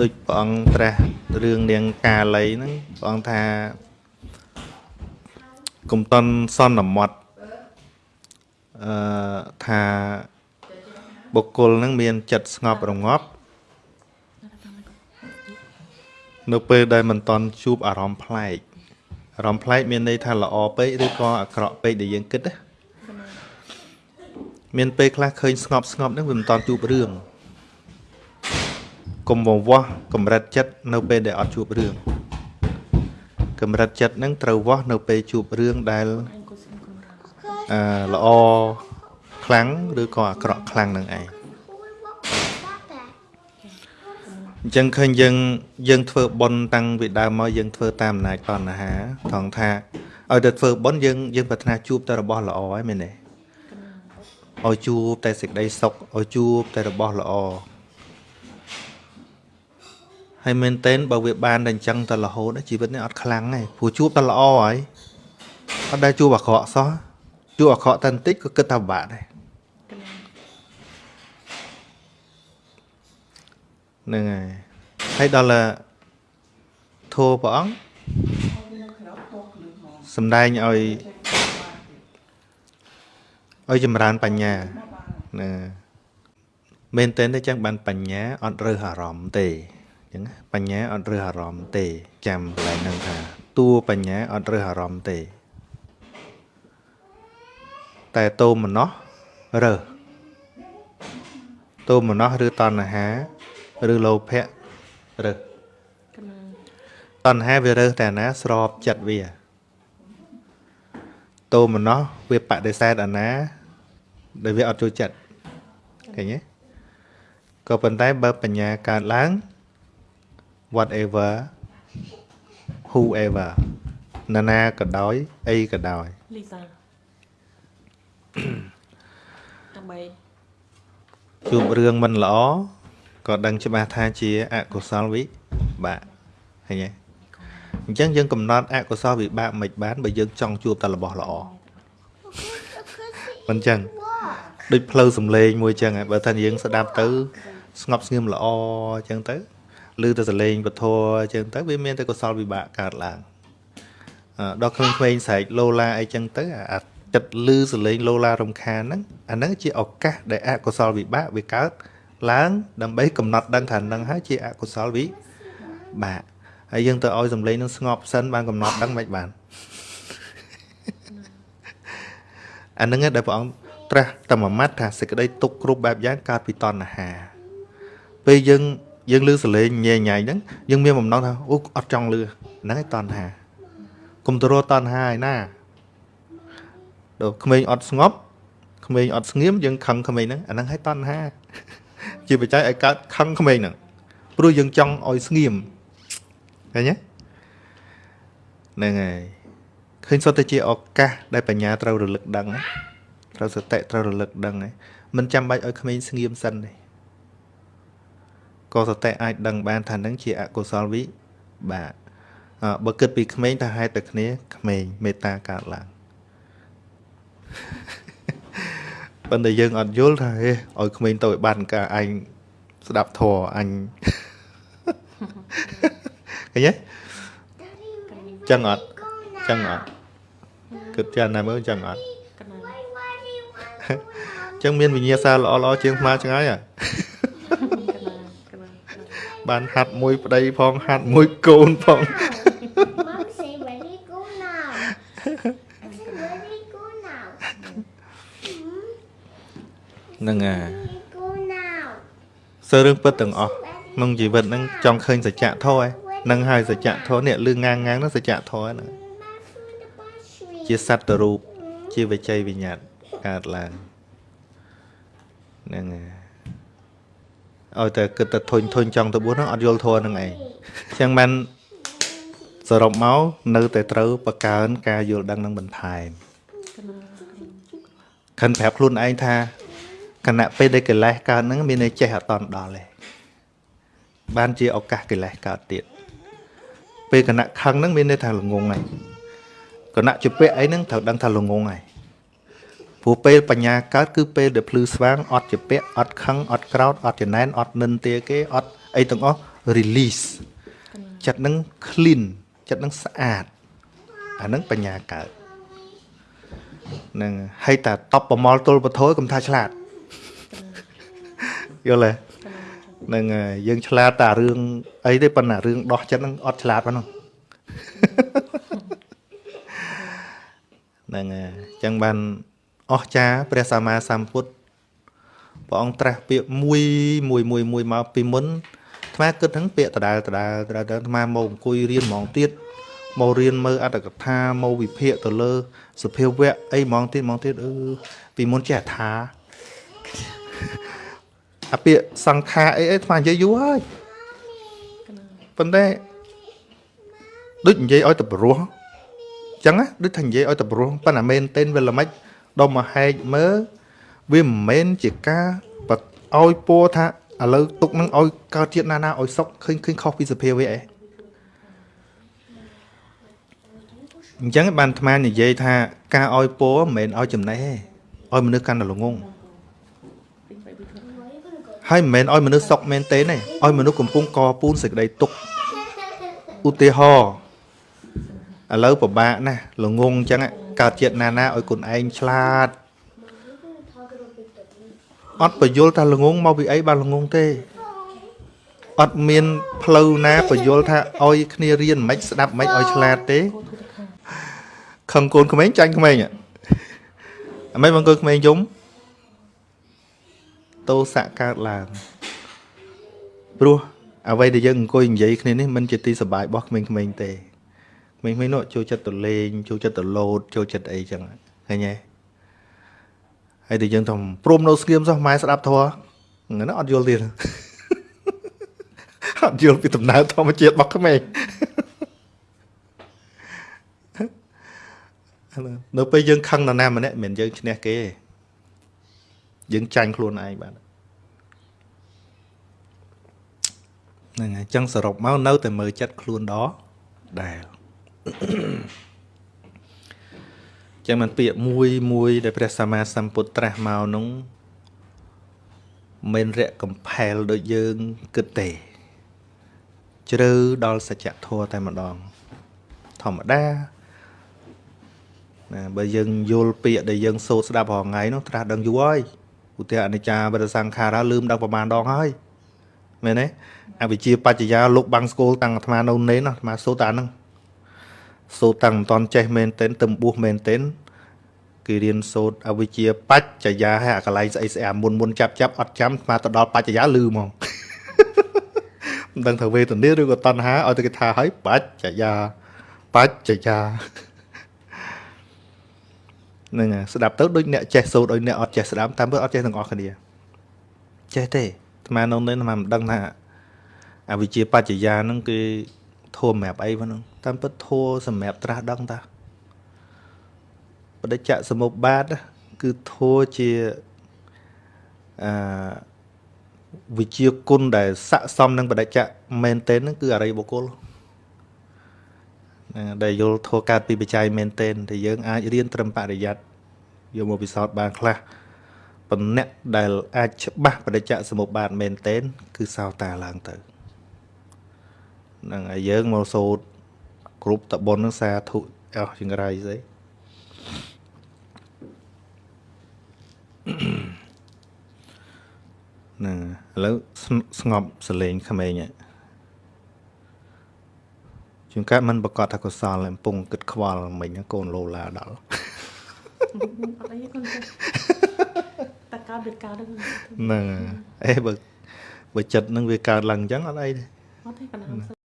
ដូចព្រះអង្គត្រាស់រឿងនាងកាលីហ្នឹងព្រះអង្គថាកុំតន់សន្មត់អឺថាបុគ្គលហ្នឹងមានចិត្តស្ងប់រងាប់នៅពេលដែលមិនតន់ជួបអារម្មណ៍ប្លែកអារម្មណ៍ប្លែកមានន័យថាល្អពេកឬក៏អាក្រក់ពេកដែលយើងគិតណាមានពេលខ្លះឃើញស្ងប់ស្ងប់ហ្នឹងវាមិនតន់ជួបរឿង កុំវវាស់កម្រិតចិត្តនៅពេលដែលអត់ជួបរឿងកម្រិតចិត្តហ្នឹងត្រូវវាស់នៅពេលជួបរឿងដែលអឺល្អខ្លាំងឬក៏អាក្រក់ខ្លាំងនឹងឯងអញ្ចឹងឃើញយើងយើងធ្វើបុណ្យតាំងពីដើមមកយើងធ្វើតាមអំណាចតណ្ហាថងថាឲ្យតែធ្វើបុណ្យយើងយើងប្រាថ្នាជួបតែរបស់ល្អហើយមែនទេឲ្យជួបតែសេចក្តីសុខឲ្យជួបតែរបស់ល្អ ហើយមែនតើបើវាបានតែអញ្ចឹងតែរហូតជីវិតនេះអត់ខ្លាំងទេព្រោះជួបតែល្អហើយអត់ដែលជួបអាក្រក់សោះជួបអាក្រក់តែបន្តិចក៏គិតថាពិបាកដែរហ្នឹងហើយហើយដល់ធัวព្រះអង្គសំដែងឲ្យឲ្យចម្រើនបញ្ញាណាមែនតើទេចឹងបានបញ្ញាអត់រើសអារម្មណ៍ទេ ចឹងបញ្ញាអត់រើសអារម្មណ៍ទេ ចាំកន្លែងហ្នឹងថាតួបញ្ញាអត់រើសអារម្មណ៍ទេ តែតោមនោះរើសតោមនោះឬតណ្ហាឬលោភៈរើសតណ្ហាវារើសតែណាស្របចិត្តវាតោមនោះវាបដិសេធអាណាដែលវាអត់ចូលចិត្តឃើញទេក៏ប៉ុន្តែបើបញ្ញាកើតឡើង whatever whoever ណានាក៏ដោយអីក៏ដោយលីសាដើម្បីជួបរឿងមិនល្អក៏ដឹងច្បាស់ថាជាអកុសលវិបាកឃើញទេអញ្ចឹងយើងកំណត់អកុសលវិបាកមិនបានបើយើងចង់ជួបតែរបស់ល្អមិនអញ្ចឹងដូចផ្លូវសំឡេងមួយអញ្ចឹងបើថាយើងស្ដាប់ទៅស្ងប់ស្ងៀមល្អអញ្ចឹងទៅ ឬទៅសលេងពធអញ្ចឹងទៅវាមានតែកុសលវិបាកកើតឡើងដល់ក្មេងៗស្រែកឡូឡាអីចឹងទៅអាចិត្តលឺសលេងឡូឡារំខានហ្នឹងអាហ្នឹងជាឱកាសដែលអកុសលវិបាកវាកើតឡើងដើម្បីកំណត់ដឹងថានឹងហើយជាអកុសលវិបាកហើយយើងទៅឲ្យសំឡេងនឹងស្ងប់សិនបានកំណត់ដឹងមិនបានអាហ្នឹងដែលព្រះអង្គត្រាស់តែមួយម៉ាត់ថាសេចក្តីទុកគ្រប់បែបយ៉ាងកើតពីតណ្ហាពេលយើង យើងលឺសលេងញ៉ែញ៉ៃហ្នឹងយើងមានបំណងថាអូអត់ចង់លឺហ្នឹងឯងតណ្ហាកុំទៅរកតណ្ហាឯណាដល់ក្មេងអត់ស្ងប់ក្មេងអត់ស្ងៀមយើងខឹងក្មេងហ្នឹងអាហ្នឹងឲ្យតណ្ហា ជាបច្ច័យឲ្យកើតខឹងក្មេងហ្នឹងព្រោះយើងចង់ឲ្យស្ងៀមឃើញទេហ្នឹងហើយឃើញសុទ្ធតែជាឱកាសដែលបញ្ញាត្រូវរលឹកដឹងត្រូវសតិត្រូវរលឹកដឹងហើយមិនចាំបាច់ឲ្យក្មេងស្ងៀមសិនទេ ក៏សតិអាចដឹងបានថានឹងជាអកុសលវិបាកបើគិតពីក្មេងថាហេតុតែគ្នាក្មេងមេត្តាកើតឡើងប៉ុន្តែយើងអត់យល់ថាហេឲ្យក្មេងទៅឲ្យបានការអញស្ដាប់ធរអញឃើញទេចឹងអត់ចឹងអត់គិតចាណាមើលចឹងអត់ចឹងមានវិញ្ញាសាល្អល្អជាងស្មាឆ្ងាយអា បានហាត់មួយប្តីផងហាត់មួយកូនផង Mom say ready go now. I say ready go now. ហ្នឹងហើយ Ready go now. សើរឿងពិតទាំងអស់ក្នុងជីវិតហ្នឹងចង់ឃើញសច្ចធម៌ហ្នឹងហើយសច្ចធម៌នេះលឺងាងងាងហ្នឹងសច្ចធម៌ហ្នឹងជាសត្វរូបជាវិជ័យវិញ្ញាតកើតឡើងហ្នឹងហើយ ឲ្យតែគិតតែធុញធុញចង់ទៅបួសហ្នឹងអត់យល់ធម៌ហ្នឹងឯងចឹងបានសរុបមកនៅតែត្រូវបង្កើនការយល់ដឹងនឹងបន្ថែមខិនប្រាប់ខ្លួនឯងថាគណៈពេលដែលកិលេសកើតហ្នឹងមានន័យចេះអត់តន់ដល់ទេបានជាឱកាសកិលេសកើតទៀតពេលគណៈខឹងហ្នឹងមានន័យថាល្ងងហើយគណៈជពាក់អីហ្នឹងត្រូវដឹងថាល្ងងហើយ ព្រោះពេលបញ្ញាកើតគឺពេលដែលភ្លឺស្វាងអត់ជពាក់អត់ខឹងអត់ក្រោតអត់ចំណែនអត់និន្ទាគេអត់អីទាំងអស់ release ចិត្តនឹង clean ចិត្តនឹងស្អាតអាហ្នឹងបញ្ញាកើតហ្នឹងហើយតែតបប្រមល់ទល់ពធយកុំថាឆ្លាតយល់ទេហ្នឹងហើយយើងឆ្លាតតែរឿងអីទេប៉ុន្តែរឿងដោះចិត្តហ្នឹងអត់ឆ្លាតប៉ុណ្ណោះហ្នឹងហើយអញ្ចឹងបាន អស្ចារ្យព្រះសម្មាសម្ពុទ្ធព្រះអង្គត្រាស់ពាក្យមួយមួយមួយមួយមកពីមុនអាត្មាគិតហ្នឹងពាក្យដដែលដដែលដដែលអាត្មាមកអង្គុយរៀនហ្មងទៀតមករៀនមើលអត្តកថាមកវិភាគទៅលើសភាវៈអីហ្មងទៀតហ្មងទៀតអឺពីមុនចេះថាអាពាក្យសង្ខារអីអីអាត្មានិយាយយូរហើយប៉ុន្តែដូចនិយាយឲ្យទៅព្រោះអញ្ចឹងណាដូចថានិយាយឲ្យទៅព្រោះប៉ុន្តែមែនតេនវាល្មិច ដល់មកហែកមើលវាមិនមែនជាការបတ်ឲ្យពោលថាឥឡូវទុកនឹងឲ្យកើតជាតិណាណាឲ្យសុកឃើញឃើញខុសពីសភាវៈឯងអញ្ចឹងបានអាត្មានិយាយថាការឲ្យពោលមិនមែនឲ្យចំណេះទេឲ្យមនុស្សកាន់តែល្ងងហើយមិនមែនឲ្យមនុស្សសុកមែនទេទេឲ្យមនុស្សកំពុងកពូនសេចក្តីទុក្ខឧទាហរណ៍ឥឡូវពិបាកណាស់ល្ងងអញ្ចឹង កើតជាតិណាណាឲ្យគុណឯងឆ្លាតអត់បញ្យល់ថាល្ងងមកពីអីបានល្ងងទេអត់មានផ្លូវណាបញ្យល់ថាឲ្យគ្នារៀនមិនស្ដាប់មិនឲ្យឆ្លាតទេខឹងកូនក្មេងចាញ់ក្មេងហ៎អាមិនបងកូនក្មេងយំតោសៈកើតឡើងព្រោះអ្វីដែលយើងអង្គុយនិយាយគ្នានេះមិនជាទីសប្បាយរបស់ក្មេងៗទេ ក្មេងៗនោះចូលចិត្តទៅលេងចូលចិត្តទៅលោតចូលចិត្តអីចឹងឃើញទេហើយដែលយើងថាព្រមនៅស្ងៀមសោះម៉ែស្ដាប់ធေါ်ហ្នឹងអត់យល់ទៀតអត់យល់ពីដំណើរធម្មជាតិរបស់ក្មេងនៅពេលយើងខឹងនរណាម្នាក់មិនមែនយើងឈ្នះគេទេយើងចាញ់ខ្លួនឯងបាទហ្នឹងហើយអញ្ចឹងសរុបមកនៅតែមើលចិត្តខ្លួនដដែល ចឹងមិនពាក្យមួយមួយដែលព្រះសម្មាសម្ពុទ្ធត្រាស់មកនោះមិនរយៈកំផែលដូចយើងគិតទេជ្រៅដល់សច្ចធម៌តែម្ដង ធម្មតាណាបើយើងយល់ពាក្យដែលយើងសូត្រស្ដាប់រាល់ថ្ងៃនោះត្រាស់ដឹងយូរហើយឧទាហរណ៍អនិច្ចាបរិសង្ខារាលឺមដឹងប្រហែលដងហើយមែនទេអវិជ្ជាបច្ចយាលោកបាំងស្គូលតាំងអាត្មានៅនេនអាត្មាសូត្រតែហ្នឹង សូត្រតាំងមិនតាន់ចេះមែនទែនទៅបួសមែនទែនគេរៀនសូត្រអវិជ្ជាបច្ចយាហើយអាកន្លែងស្អីស្អាមុនមុនចាប់ចាប់អត់ចាំស្មាទៅដល់បច្ចយាលឺហ្មងមិនដឹងថាវេទនាឬក៏តណ្ហាឲ្យតែគេថាឲ្យបច្ចយាបច្ចយាហ្នឹងហើយស្ដាប់ទៅដូចអ្នកចេះសូត្រឲ្យអ្នកអត់ចេះស្ដាប់តាមពិតអត់ចេះទាំងអស់គ្នាចេះទេអាត្មានៅនេះអាត្មាមិនដឹងថាអវិជ្ជាបច្ចយាហ្នឹងគេ ធัวសម្រាប់អីហ្នឹងតាមពិតធัวសម្រាប់ត្រាស់ដឹងតាបដិច្ចសមុប្បាតគឺធัวជាអឺវិជាគុណដែលស័កសមនឹងបដិច្ចមែនទែនហ្នឹងគឺអរិយបុគ្គលណាដែលយល់ធัวកើតពីបច្ច័យមែនទែនតែយើងអាចរៀនត្រឹមបរិយ័តយកមកពិសោធន៍បានខ្លះប៉ុន្តែដែលអាចច្បាស់បដិច្ចសមុប្បាតមែនទែនគឺសោតាឡើងទៅ ហ្នឹងហើយយើងមកសូត្រគ្រប់តបុននឹងសាធុអស់ចង្រៃស្អីហ្នឹងឥឡូវស្ងប់សលេងក្មេងហ៎ជួនកាលมันប្រកាសថាកុសលកំពុងគិតខ្វល់មិញហ្នឹងកូនលោឡាដល់អត់អីទេគាត់តែកើតវាកើតហ្នឹងហ្នឹងហើយអេបើបើចិត្តនឹងវាកើតឡើងអញ្ចឹងអត់អីទេអត់ទេកណ្ដាល